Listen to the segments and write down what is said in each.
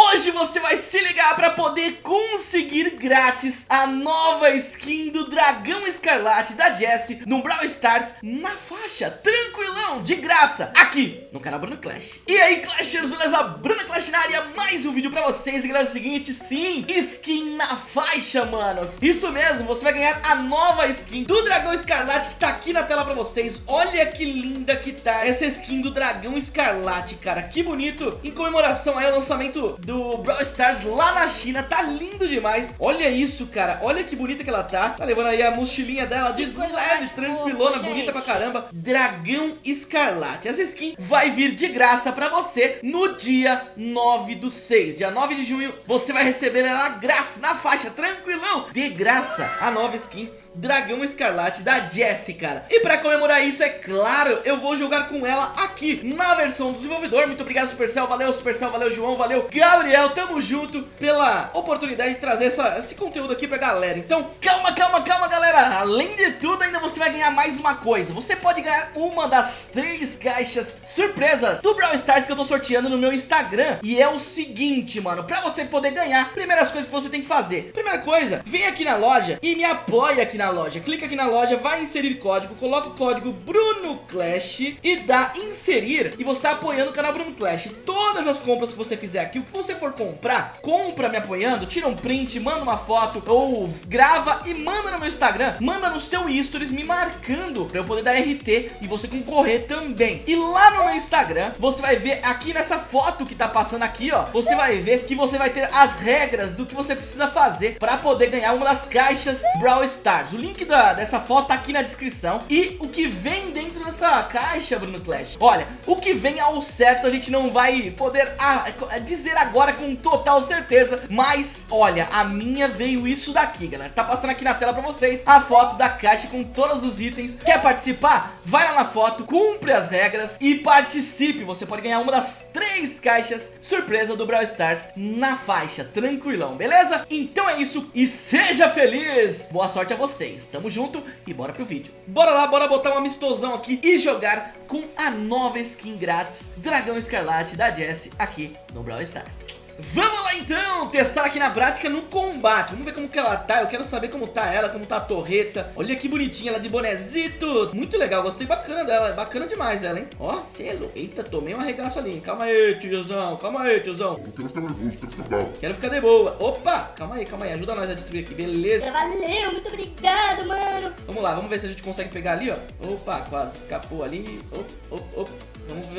Hoje você vai se ligar para poder conseguir grátis a nova skin do Dragão Escarlate da Jessie no Brawl Stars na faixa, tranquilão, de graça, aqui no canal Bruno Clash. E aí Clashers, beleza? Bruno Clash na área, mais um vídeo para vocês e galera, é o seguinte, sim, skin na faixa, manos. Isso mesmo, você vai ganhar a nova skin do Dragão Escarlate que tá aqui na tela para vocês. Olha que linda que tá essa skin do Dragão Escarlate, cara, que bonito. Em comemoração aí ao lançamento do Brawl Stars lá na China. Tá lindo demais. Olha isso, cara. Olha que bonita que ela tá. Tá levando aí a mochilinha dela de leve, tranquilona, bonita pra caramba. Dragão Escarlate. Essa skin vai vir de graça pra você no dia 9 do 6. Dia 9 de junho, você vai receber ela grátis na faixa, tranquilão. De graça, a nova skin Dragão Escarlate da Jessie, cara. E pra comemorar isso, é claro, eu vou jogar com ela aqui na versão do desenvolvedor. Muito obrigado, Supercell. Valeu, Supercell. Valeu, João. Valeu, Gabriel. Tamo junto pela oportunidade de trazer essa, esse conteúdo aqui pra galera. Então, calma, calma, calma, galera. Além de tudo, ainda você vai ganhar mais uma coisa. Você pode ganhar uma das três caixas surpresa do Brawl Stars que eu tô sorteando no meu Instagram. E é o seguinte, mano. Pra você poder ganhar, primeiras coisas que você tem que fazer. Primeira coisa, vem aqui na loja e me apoia aqui na loja. Clica aqui na loja, vai inserir código, coloca o código Bruno Clash e dá inserir e você está apoiando o canal Bruno Clash. Todas as compras que você fizer aqui, o que você for comprar, compra me apoiando, tira um print, manda uma foto ou grava e manda no meu Instagram, manda no seu stories me marcando para eu poder dar RT e você concorrer também. E lá no meu Instagram, você vai ver aqui nessa foto que tá passando aqui, ó, você vai ver que você vai ter as regras do que você precisa fazer para poder ganhar uma das caixas Brawl Stars. O link da, dessa foto tá aqui na descrição. E o que vem dentro dessa caixa, Bruno Clash? Olha, o que vem ao certo a gente não vai poder a, a dizer agora com total certeza. Mas, olha, a minha veio isso daqui, galera. Tá passando aqui na tela pra vocês a foto da caixa com todos os itens. Quer participar? Vai lá na foto, cumpre as regras e participe. Você pode ganhar uma das três caixas surpresa do Brawl Stars na faixa. Tranquilão, beleza? Então é isso e seja feliz! Boa sorte a você vocês. Tamo junto e bora pro vídeo. Bora lá, bora botar um amistosão aqui e jogar com a nova skin grátis Dragão Escarlate da Jessie aqui no Brawl Stars. Vamos lá então, testar aqui na prática no combate. Vamos ver como que ela tá, eu quero saber como tá ela, como tá a torreta. Olha que bonitinha ela de bonezito. Muito legal, gostei bacana dela, bacana demais ela, hein? Ó, selo, eita, tomei um arregaço ali Calma aí, tiozão, calma aí, tiozão. Eu quero ficar nervoso, quero ficar bravo. Quero ficar de boa. Opa, calma aí, calma aí, ajuda nós a destruir aqui, beleza? Valeu, muito obrigado, mano. Vamos lá, vamos ver se a gente consegue pegar ali, ó. Opa, quase escapou ali. Op, op, op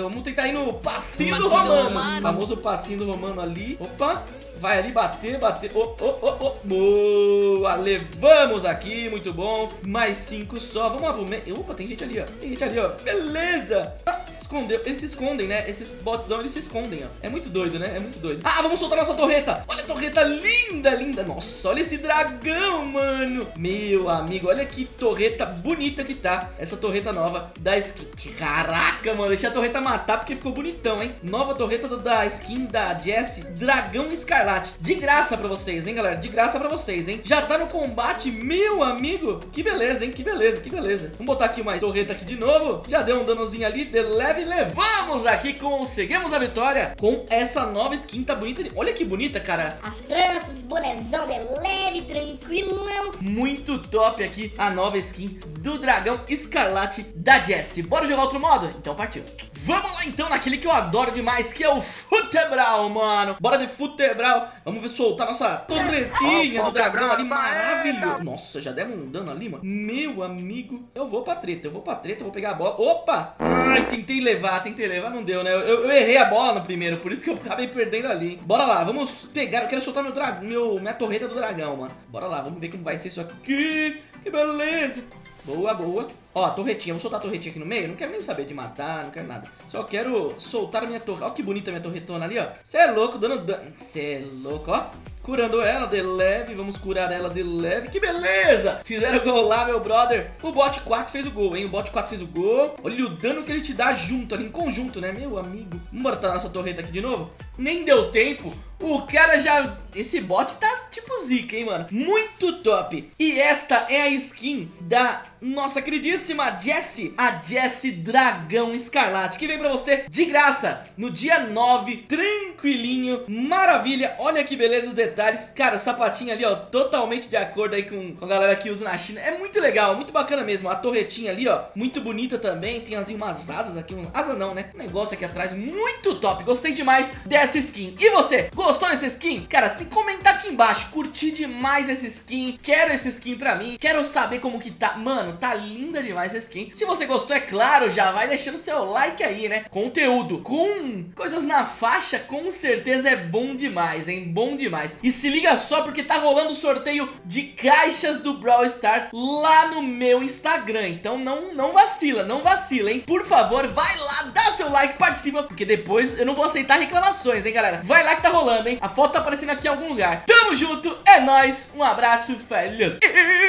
Vamos, tentar ir no passinho, do Romano. Romano. Famoso passinho do Romano ali. Opa, vai ali bater, bater. Oh, oh, oh, oh. Boa, levamos aqui, muito bom. Mais cinco só. Vamos lá pro meio. Opa, tem gente ali, ó. Tem gente ali, ó. Beleza. Ah, escondeu. Eles se escondem, né? Esses botzão, eles se escondem, ó. É muito doido, né? É muito doido. Ah, vamos soltar nossa torreta. Olha a torreta linda, linda. Nossa, olha esse dragão, mano. Meu amigo, olha que torreta bonita que tá. Essa torreta nova da skin. Caraca, mano. Deixa a torreta matar porque ficou bonitão, hein? Nova torreta da skin da Jessie, Dragão Escarlate. De graça pra vocês, hein, galera? De graça pra vocês, hein? Já tá no combate, meu amigo. Que beleza, hein? Que beleza, que beleza. Vamos botar aqui mais torreta aqui de novo. Já deu um danozinho ali, de leve. Levamos aqui, conseguimos a vitória com essa nova skin. Tá bonita. Olha que bonita, cara. As tranças, bonezão de leve, tranquilão. Muito top aqui a nova skin do Dragão Escarlate da Jessie. Bora jogar outro modo? Então partiu. Vamos lá então naquele que eu adoro demais, que é o Futebral, mano. Bora de Futebral. Vamos ver soltar nossa torretinha do dragão ali, maravilhoso. Nossa, já demos um dano ali, mano. Meu amigo, eu vou pra treta, eu vou pra treta, vou pegar a bola. Opa! Ai, tentei levar, tentei levar, não deu, né? Eu, eu errei a bola no primeiro, por isso que eu acabei perdendo ali. Hein? Bora lá, vamos pegar, eu quero soltar meu dragão, meu, minha torreta do dragão, mano. Bora lá, vamos ver como vai ser isso aqui. Que beleza. Boa, boa. Ó, torretinha. Vou soltar a torretinha aqui no meio. Não quero nem saber de matar, não quero nada. Só quero soltar a minha torre. Ó que bonita minha torretona ali, ó. Você é louco, dando dano. Você é louco, ó. Curando ela de leve, vamos curar ela de leve Que beleza! Fizeram gol lá, meu brother O bot 4 fez o gol, hein? O bot 4 fez o gol Olha o dano que ele te dá junto ali, em conjunto, né? Meu amigo Vamos botar nossa torreta aqui de novo? Nem deu tempo O cara já... Esse bot tá tipo zica, hein, mano? Muito top E esta é a skin da nossa queridíssima Jessie, a Jessie Dragão Escarlate, que vem pra você de graça no dia 9, tranquilinho, maravilha. Olha que beleza os detalhes. Cara, sapatinho ali, ó, totalmente de acordo aí com, com a galera que usa na China. É muito legal, muito bacana mesmo. A torretinha ali, ó, muito bonita também. Tem assim, umas asas aqui, um... asa não, né? Um negócio aqui atrás, muito top. Gostei demais dessa skin. E você, gostou dessa skin? Cara, você tem que comentar aqui embaixo. Curti demais essa skin. Quero essa skin pra mim. Quero saber como que tá. Mano, tá linda demais essa skin. Se você gostou, é claro, já vai deixando seu like aí, né? Conteúdo com coisas na faixa, com certeza é bom demais, hein? Bom demais. E se liga só porque tá rolando sorteio de caixas do Brawl Stars lá no meu Instagram. Então não, não vacila, não vacila, hein? Por favor, vai lá, dá seu like, participa, porque depois eu não vou aceitar reclamações, hein, galera? Vai lá que tá rolando, hein? A foto tá aparecendo aqui em algum lugar. Tamo junto, é nóis, um abraço, falhou!